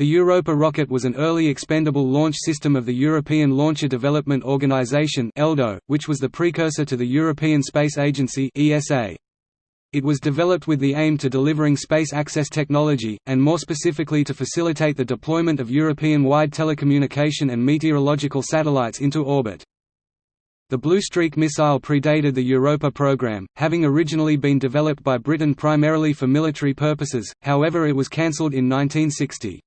The Europa rocket was an early expendable launch system of the European Launcher Development Organization (ELDO), which was the precursor to the European Space Agency. It was developed with the aim to delivering space access technology, and more specifically to facilitate the deployment of European-wide telecommunication and meteorological satellites into orbit. The Blue Streak missile predated the Europa program, having originally been developed by Britain primarily for military purposes, however it was cancelled in 1960.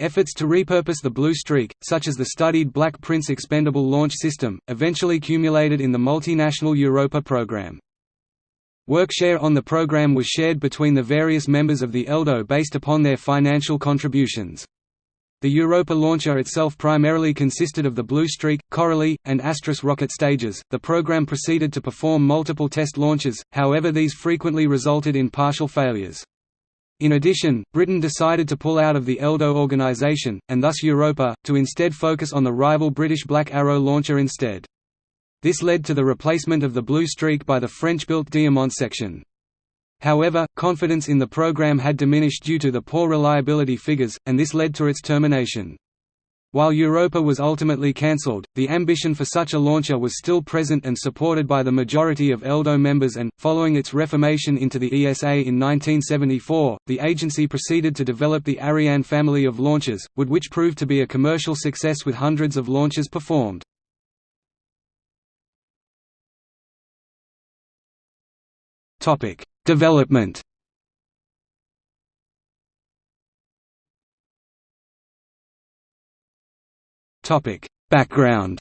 Efforts to repurpose the Blue Streak, such as the studied Black Prince expendable launch system, eventually culminated in the multinational Europa program. Workshare on the program was shared between the various members of the ELDO based upon their financial contributions. The Europa launcher itself primarily consisted of the Blue Streak, Coralie, and Astris rocket stages. The program proceeded to perform multiple test launches, however, these frequently resulted in partial failures. In addition, Britain decided to pull out of the ELDO organisation, and thus Europa, to instead focus on the rival British Black Arrow launcher instead. This led to the replacement of the Blue Streak by the French-built Diamant section. However, confidence in the program had diminished due to the poor reliability figures, and this led to its termination. While Europa was ultimately cancelled, the ambition for such a launcher was still present and supported by the majority of ELDO members and, following its reformation into the ESA in 1974, the agency proceeded to develop the Ariane family of launchers, would which proved to be a commercial success with hundreds of launches performed. Development Topic: Background.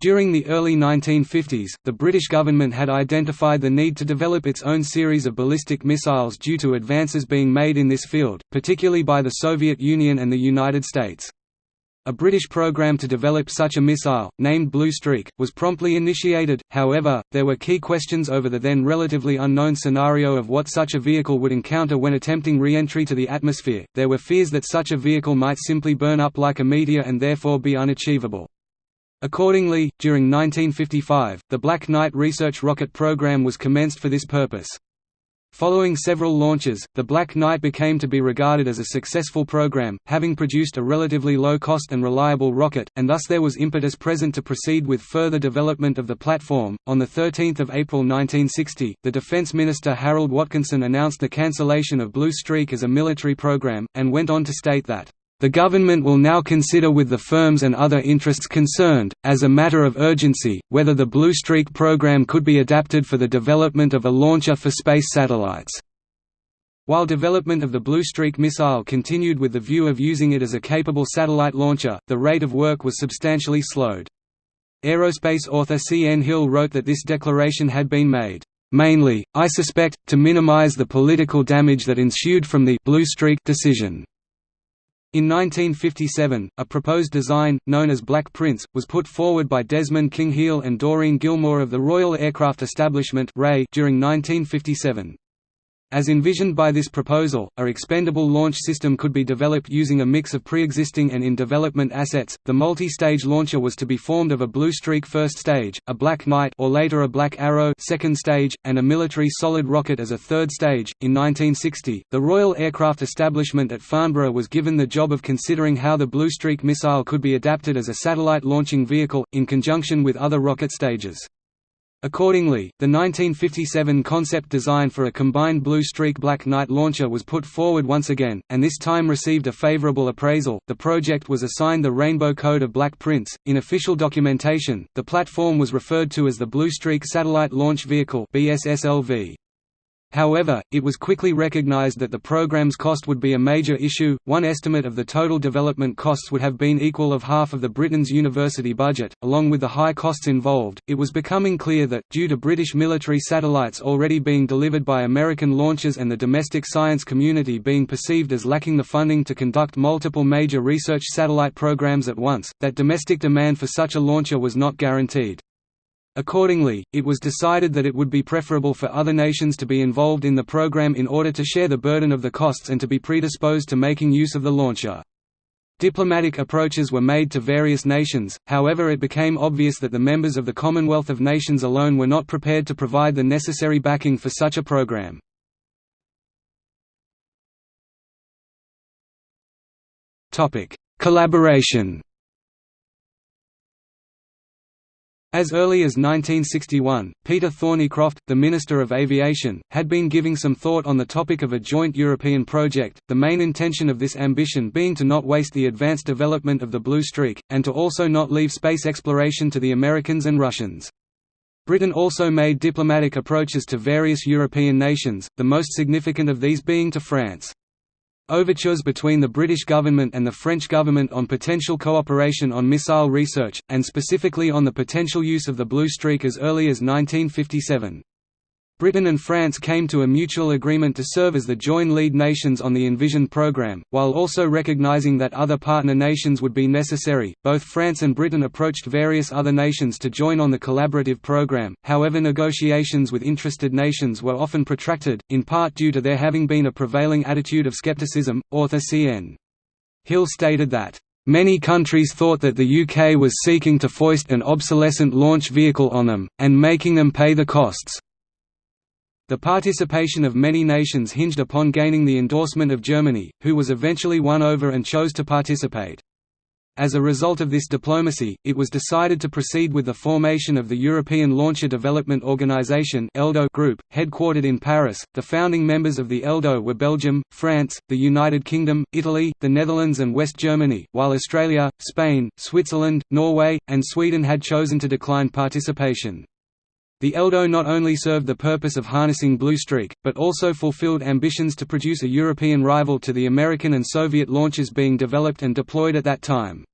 During the early 1950s, the British government had identified the need to develop its own series of ballistic missiles due to advances being made in this field, particularly by the Soviet Union and the United States. A British program to develop such a missile, named Blue Streak, was promptly initiated, however, there were key questions over the then relatively unknown scenario of what such a vehicle would encounter when attempting re-entry to the atmosphere, there were fears that such a vehicle might simply burn up like a meteor and therefore be unachievable. Accordingly, during 1955, the Black Knight research rocket program was commenced for this purpose. Following several launches, the Black Knight became to be regarded as a successful program, having produced a relatively low-cost and reliable rocket, and thus there was impetus present to proceed with further development of the platform. On 13 April 1960, the Defense Minister Harold Watkinson announced the cancellation of Blue Streak as a military program, and went on to state that the government will now consider with the firms and other interests concerned, as a matter of urgency, whether the Blue Streak program could be adapted for the development of a launcher for space satellites. While development of the Blue Streak missile continued with the view of using it as a capable satellite launcher, the rate of work was substantially slowed. Aerospace author C. N. Hill wrote that this declaration had been made, "...mainly, I suspect, to minimize the political damage that ensued from the Blue Streak decision." In 1957, a proposed design, known as Black Prince, was put forward by Desmond King Hele and Doreen Gilmore of the Royal Aircraft Establishment during 1957. As envisioned by this proposal, a expendable launch system could be developed using a mix of pre-existing and in-development assets. The multi-stage launcher was to be formed of a Blue Streak first stage, a Black Knight or later a Black Arrow second stage, and a military solid rocket as a third stage. In 1960, the Royal Aircraft Establishment at Farnborough was given the job of considering how the Blue Streak missile could be adapted as a satellite launching vehicle in conjunction with other rocket stages. Accordingly, the 1957 concept design for a combined Blue Streak Black Knight launcher was put forward once again, and this time received a favorable appraisal. The project was assigned the Rainbow Code of Black Prince. In official documentation, the platform was referred to as the Blue Streak Satellite Launch Vehicle (BSSLV). However, it was quickly recognized that the program's cost would be a major issue. One estimate of the total development costs would have been equal of half of the Britain's university budget. Along with the high costs involved, it was becoming clear that, due to British military satellites already being delivered by American launchers and the domestic science community being perceived as lacking the funding to conduct multiple major research satellite programs at once, that domestic demand for such a launcher was not guaranteed. Accordingly, it was decided that it would be preferable for other nations to be involved in the program in order to share the burden of the costs and to be predisposed to making use of the launcher. Diplomatic approaches were made to various nations, however it became obvious that the members of the Commonwealth of Nations alone were not prepared to provide the necessary backing for such a program. Collaboration As early as 1961, Peter Thornycroft, the Minister of Aviation, had been giving some thought on the topic of a joint European project, the main intention of this ambition being to not waste the advanced development of the Blue Streak, and to also not leave space exploration to the Americans and Russians. Britain also made diplomatic approaches to various European nations, the most significant of these being to France. Overtures between the British government and the French government on potential cooperation on missile research, and specifically on the potential use of the Blue Streak as early as 1957. Britain and France came to a mutual agreement to serve as the joint lead nations on the Envision program, while also recognizing that other partner nations would be necessary. Both France and Britain approached various other nations to join on the collaborative program, however, negotiations with interested nations were often protracted, in part due to there having been a prevailing attitude of skepticism. Author C.N. Hill stated that, Many countries thought that the UK was seeking to foist an obsolescent launch vehicle on them, and making them pay the costs. The participation of many nations hinged upon gaining the endorsement of Germany, who was eventually won over and chose to participate. As a result of this diplomacy, it was decided to proceed with the formation of the European Launcher Development Organization (ELDO) group, headquartered in Paris. The founding members of the ELDO were Belgium, France, the United Kingdom, Italy, the Netherlands, and West Germany, while Australia, Spain, Switzerland, Norway, and Sweden had chosen to decline participation. The ELDO not only served the purpose of harnessing Blue Streak, but also fulfilled ambitions to produce a European rival to the American and Soviet launches being developed and deployed at that time.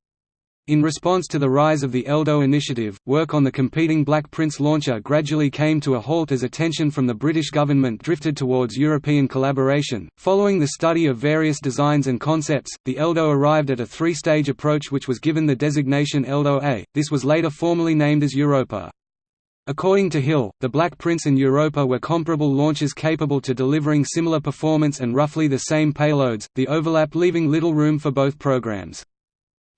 In response to the rise of the ELDO initiative, work on the competing Black Prince launcher gradually came to a halt as attention from the British government drifted towards European collaboration. Following the study of various designs and concepts, the ELDO arrived at a three stage approach which was given the designation ELDO A. This was later formally named as Europa. According to Hill, the Black Prince and Europa were comparable launches capable to delivering similar performance and roughly the same payloads, the overlap leaving little room for both programs.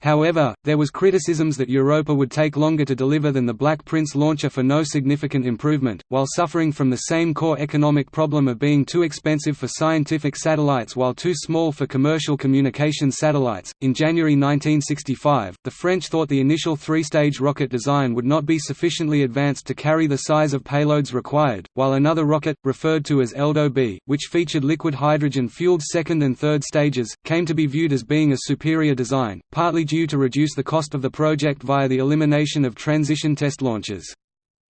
However, there was criticisms that Europa would take longer to deliver than the Black Prince launcher for no significant improvement, while suffering from the same core economic problem of being too expensive for scientific satellites while too small for commercial communications satellites. In January 1965, the French thought the initial three-stage rocket design would not be sufficiently advanced to carry the size of payloads required, while another rocket, referred to as ELDO B, which featured liquid hydrogen-fueled second and third stages, came to be viewed as being a superior design, partly due to reduce the cost of the project via the elimination of transition test launches.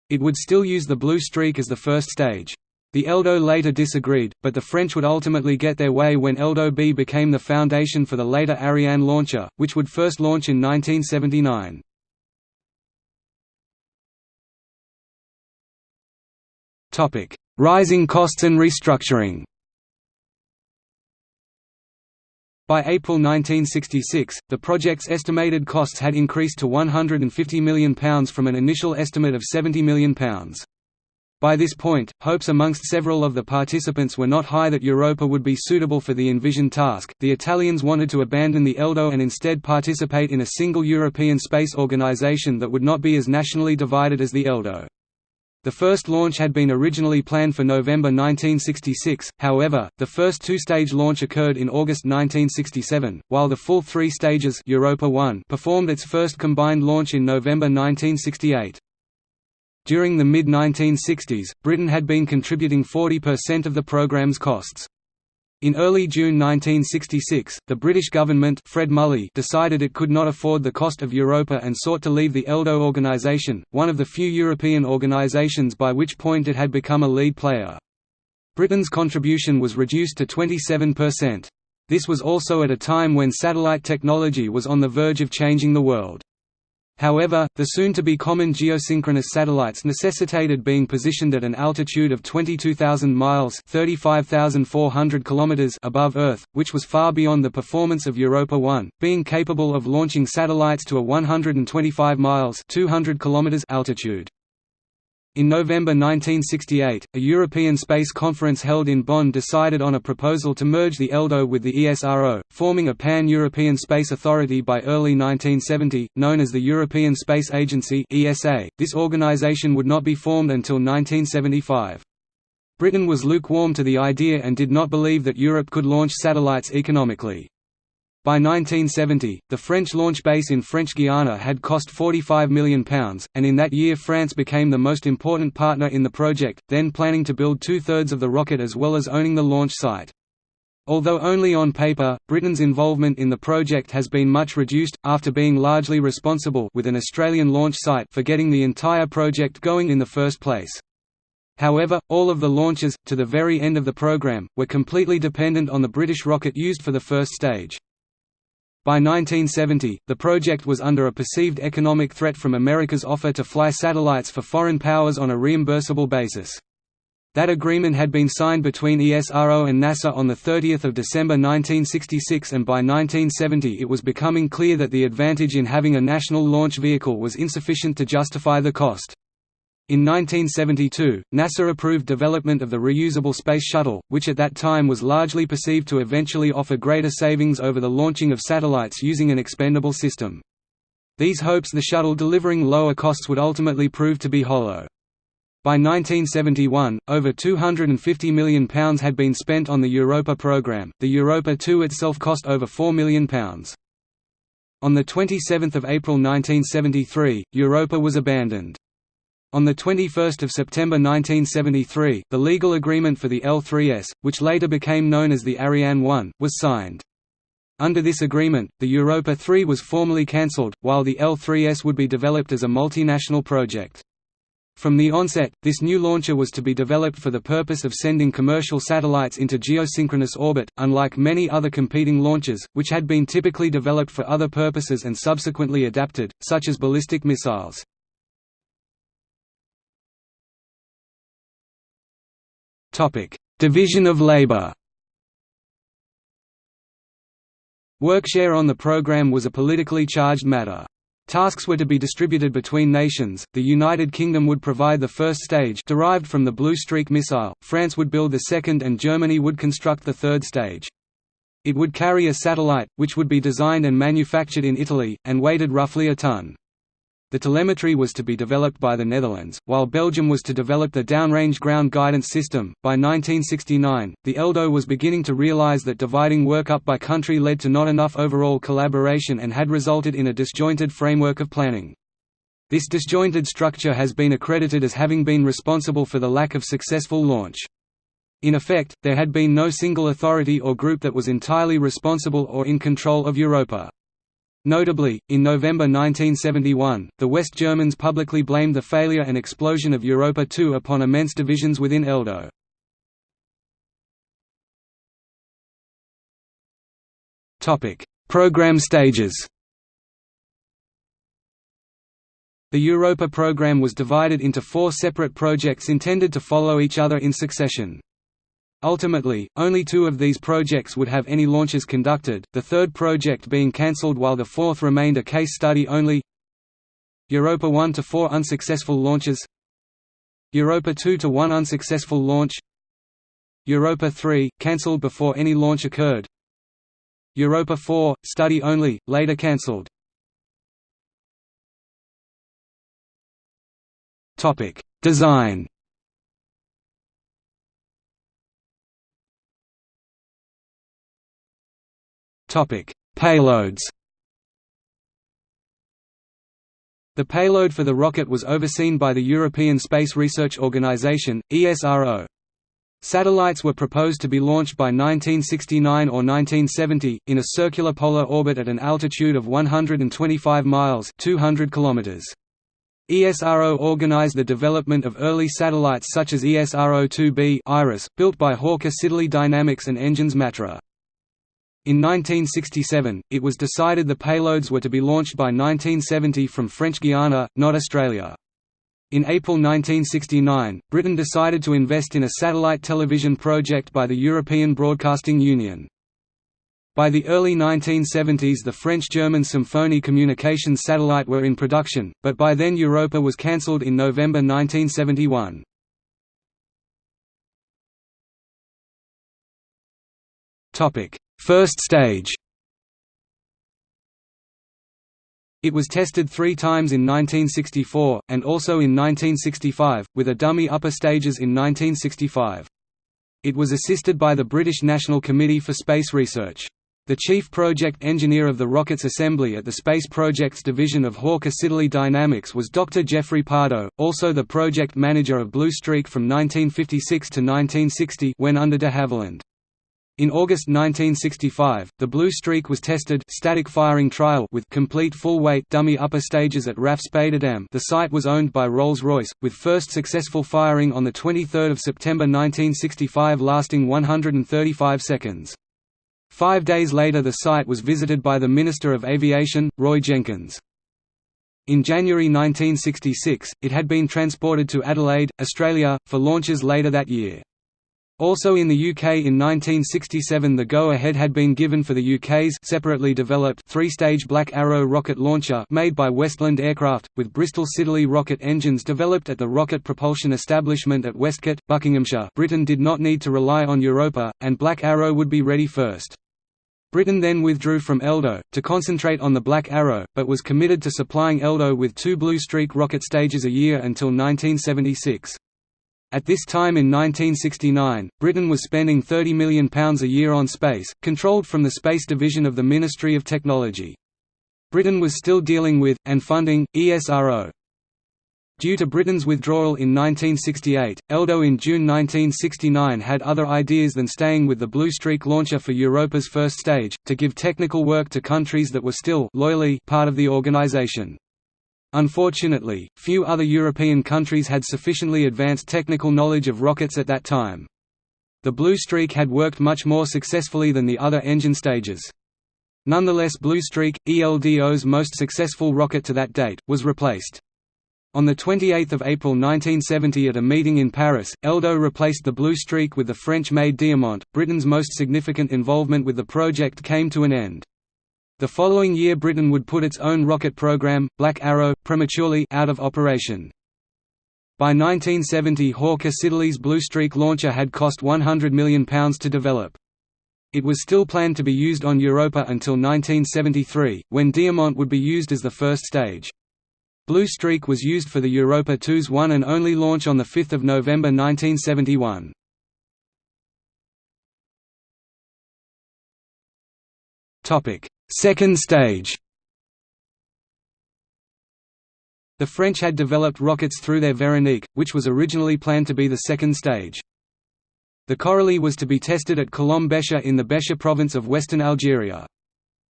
It would still use the Blue Streak as the first stage. The ELDO later disagreed, but the French would ultimately get their way when ELDO B became the foundation for the later Ariane launcher, which would first launch in 1979. Rising costs and restructuring By April 1966, the project's estimated costs had increased to £150 million from an initial estimate of £70 million. By this point, hopes amongst several of the participants were not high that Europa would be suitable for the envisioned task. The Italians wanted to abandon the ELDO and instead participate in a single European space organization that would not be as nationally divided as the ELDO. The first launch had been originally planned for November 1966, however, the first two-stage launch occurred in August 1967, while the full three stages Europa 1 performed its first combined launch in November 1968. During the mid-1960s, Britain had been contributing 40% of the program's costs. In early June 1966, the British government Fred Mulley decided it could not afford the cost of Europa and sought to leave the ELDO organisation, one of the few European organisations by which point it had become a lead player. Britain's contribution was reduced to 27%. This was also at a time when satellite technology was on the verge of changing the world. However, the soon-to-be common geosynchronous satellites necessitated being positioned at an altitude of 22,000 miles (35,400 kilometers) above Earth, which was far beyond the performance of Europa 1, being capable of launching satellites to a 125 miles (200 kilometers) altitude. In November 1968, a European Space Conference held in Bonn decided on a proposal to merge the ELDO with the ESRO, forming a pan-European space authority by early 1970, known as the European Space Agency (ESA). This organization would not be formed until 1975. Britain was lukewarm to the idea and did not believe that Europe could launch satellites economically. By 1970, the French launch base in French Guiana had cost £45 million, and in that year France became the most important partner in the project, then planning to build two-thirds of the rocket as well as owning the launch site. Although only on paper, Britain's involvement in the project has been much reduced, after being largely responsible with an Australian launch site for getting the entire project going in the first place. However, all of the launches, to the very end of the program, were completely dependent on the British rocket used for the first stage. By 1970, the project was under a perceived economic threat from America's offer to fly satellites for foreign powers on a reimbursable basis. That agreement had been signed between ESRO and NASA on 30 December 1966 and by 1970 it was becoming clear that the advantage in having a national launch vehicle was insufficient to justify the cost. In 1972, NASA approved development of the reusable Space Shuttle, which at that time was largely perceived to eventually offer greater savings over the launching of satellites using an expendable system. These hopes the shuttle delivering lower costs would ultimately prove to be hollow. By 1971, over £250 million had been spent on the Europa program, the Europa 2 itself cost over £4 million. On 27 April 1973, Europa was abandoned. On 21 September 1973, the legal agreement for the L-3S, which later became known as the Ariane 1, was signed. Under this agreement, the Europa 3 was formally cancelled, while the L-3S would be developed as a multinational project. From the onset, this new launcher was to be developed for the purpose of sending commercial satellites into geosynchronous orbit, unlike many other competing launchers, which had been typically developed for other purposes and subsequently adapted, such as ballistic missiles. Division of labor Workshare on the program was a politically charged matter. Tasks were to be distributed between nations, the United Kingdom would provide the first stage derived from the Blue Streak missile, France would build the second and Germany would construct the third stage. It would carry a satellite, which would be designed and manufactured in Italy, and weighted roughly a ton. The telemetry was to be developed by the Netherlands, while Belgium was to develop the downrange ground guidance system. By 1969, the ELDO was beginning to realize that dividing work up by country led to not enough overall collaboration and had resulted in a disjointed framework of planning. This disjointed structure has been accredited as having been responsible for the lack of successful launch. In effect, there had been no single authority or group that was entirely responsible or in control of Europa. Notably, in November 1971, the West Germans publicly blamed the failure and explosion of Europa 2 upon immense divisions within ELDO. Program stages The Europa program was divided into four separate projects intended to follow each other in succession. Ultimately, only two of these projects would have any launches conducted, the third project being cancelled while the fourth remained a case study only. Europa 1 to 4 unsuccessful launches. Europa 2 to 1 unsuccessful launch. Europa 3, cancelled before any launch occurred. Europa 4, study only, later cancelled. Design Topic: Payloads. The payload for the rocket was overseen by the European Space Research Organisation (ESRO). Satellites were proposed to be launched by 1969 or 1970 in a circular polar orbit at an altitude of 125 miles (200 kilometers). ESRO organized the development of early satellites such as ESRO-2B Iris, built by Hawker Siddeley Dynamics and Engins Matra. In 1967, it was decided the payloads were to be launched by 1970 from French Guiana, not Australia. In April 1969, Britain decided to invest in a satellite television project by the European Broadcasting Union. By the early 1970s the French-German Symphonie communications satellite were in production, but by then Europa was cancelled in November 1971. First stage It was tested three times in 1964, and also in 1965, with a dummy upper stages in 1965. It was assisted by the British National Committee for Space Research. The chief project engineer of the rocket's assembly at the Space Projects Division of Hawker Siddeley Dynamics was Dr. Geoffrey Pardo, also the project manager of Blue Streak from 1956 to 1960 when under de Havilland. In August 1965, the Blue Streak was tested static firing trial with complete full-weight dummy upper stages at RAF Spadeadam the site was owned by Rolls-Royce, with first successful firing on 23 September 1965 lasting 135 seconds. Five days later the site was visited by the Minister of Aviation, Roy Jenkins. In January 1966, it had been transported to Adelaide, Australia, for launches later that year. Also in the UK in 1967 the go-ahead had been given for the UK's separately developed three-stage Black Arrow rocket launcher made by Westland Aircraft, with Bristol Siddeley rocket engines developed at the Rocket Propulsion Establishment at Westcott, Buckinghamshire Britain did not need to rely on Europa, and Black Arrow would be ready first. Britain then withdrew from ELDO, to concentrate on the Black Arrow, but was committed to supplying ELDO with two Blue Streak rocket stages a year until 1976. At this time in 1969, Britain was spending £30 million a year on space, controlled from the Space Division of the Ministry of Technology. Britain was still dealing with, and funding, ESRO. Due to Britain's withdrawal in 1968, ELDO in June 1969 had other ideas than staying with the Blue Streak launcher for Europa's first stage, to give technical work to countries that were still loyally part of the organization. Unfortunately, few other European countries had sufficiently advanced technical knowledge of rockets at that time. The Blue Streak had worked much more successfully than the other engine stages. Nonetheless Blue Streak, ELDO's most successful rocket to that date, was replaced. On 28 April 1970 at a meeting in Paris, ELDO replaced the Blue Streak with the French-made Diamant. Britain's most significant involvement with the project came to an end. The following year Britain would put its own rocket program, Black Arrow, prematurely out of operation. By 1970 Hawker Siddeley's Blue Streak launcher had cost £100 million to develop. It was still planned to be used on Europa until 1973, when Diamant would be used as the first stage. Blue Streak was used for the Europa 2's one and only launch on 5 November 1971. Second stage The French had developed rockets through their Veronique, which was originally planned to be the second stage. The Coralie was to be tested at Colomb-Béchar in the Béchar province of western Algeria.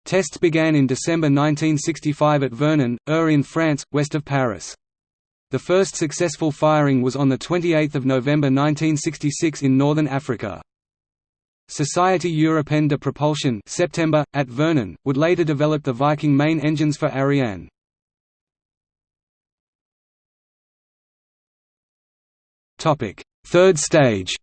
Tests began in December 1965 at Vernon, Eure in France, west of Paris. The first successful firing was on 28 November 1966 in northern Africa. Société Européenne de Propulsion September, at Vernon, would later develop the Viking main engines for Ariane. Third stage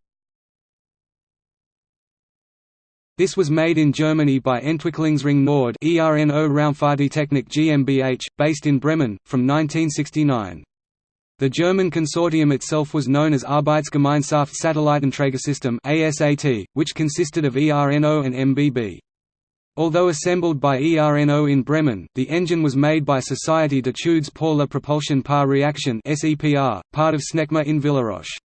This was made in Germany by Entwicklungsring Nord ERNO Raumfahrttechnik GmbH, based in Bremen, from 1969. The German consortium itself was known as Arbeitsgemeinschaft Satellitenträgersystem ASAT, which consisted of ERNO and MBB. Although assembled by ERNO in Bremen, the engine was made by Société d'études pour la propulsion par réaction part of SNECMA in Villaroche.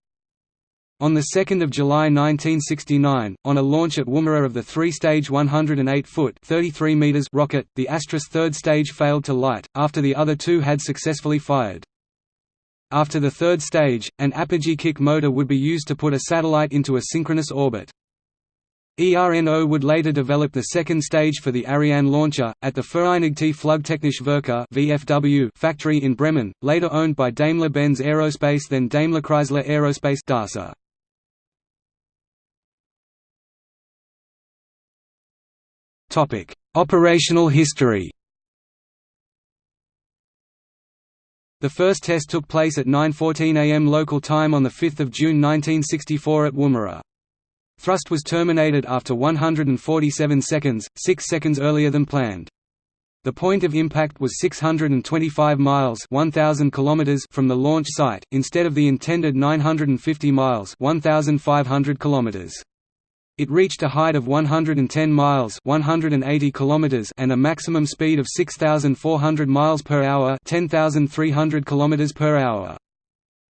On 2 July 1969, on a launch at Woomera of the three-stage 108-foot rocket, the Astris third stage failed to light, after the other two had successfully fired. After the third stage, an apogee kick motor would be used to put a satellite into a synchronous orbit. ERNO would later develop the second stage for the Ariane launcher, at the Vereinigte Flugtechnische Werke factory in Bremen, later owned by Daimler-Benz Aerospace then Daimler-Chrysler Aerospace DASA. Operational history The first test took place at 9.14 am local time on 5 June 1964 at Woomera. Thrust was terminated after 147 seconds, 6 seconds earlier than planned. The point of impact was 625 miles 1000 kilometers from the launch site, instead of the intended 950 miles 1500 kilometers. It reached a height of 110 miles 180 kilometers and a maximum speed of 6400 miles per hour 10300 kilometers per hour.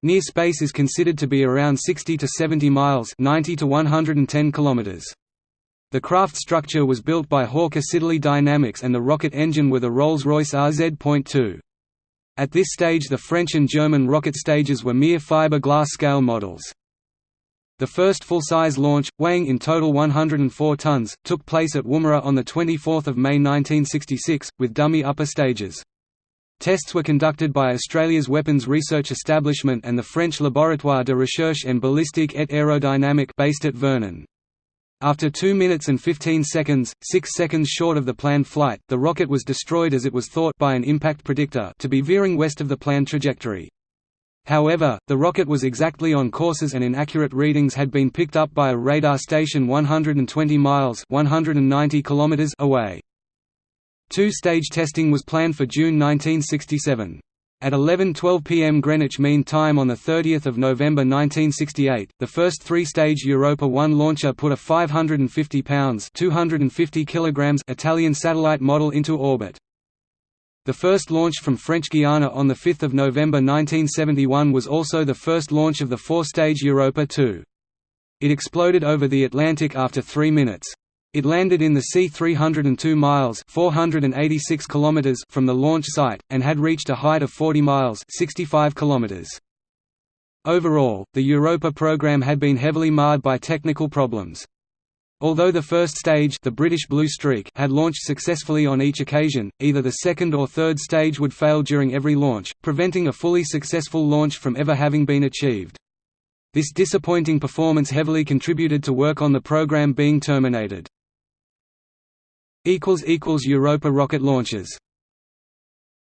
Near space is considered to be around 60 to 70 miles 90 to 110 kilometers. The craft structure was built by Hawker Siddeley Dynamics and the rocket engine were the Rolls-Royce RZ.2. At this stage the French and German rocket stages were mere fiberglass scale models. The first full-size launch, weighing in total 104 tons, took place at Woomera on 24 May 1966, with dummy upper stages. Tests were conducted by Australia's Weapons Research Establishment and the French Laboratoire de Recherche en Ballistique et Aérodynamique based at Vernon. After 2 minutes and 15 seconds, 6 seconds short of the planned flight, the rocket was destroyed as it was thought by an impact predictor to be veering west of the planned trajectory. However, the rocket was exactly on courses and inaccurate readings had been picked up by a radar station 120 miles 190 kilometers away. Two-stage testing was planned for June 1967. At 11:12 p.m. Greenwich Mean Time on 30 November 1968, the first three-stage Europa 1 launcher put a 550 pounds (250 kilograms) Italian satellite model into orbit. The first launch from French Guiana on 5 November 1971 was also the first launch of the four-stage Europa 2. It exploded over the Atlantic after three minutes. It landed in the sea 302 miles 486 kilometers from the launch site, and had reached a height of 40 miles 65 kilometers. Overall, the Europa program had been heavily marred by technical problems. Although the first stage the British Blue Streak had launched successfully on each occasion, either the second or third stage would fail during every launch, preventing a fully successful launch from ever having been achieved. This disappointing performance heavily contributed to work on the program being terminated. Europa rocket launches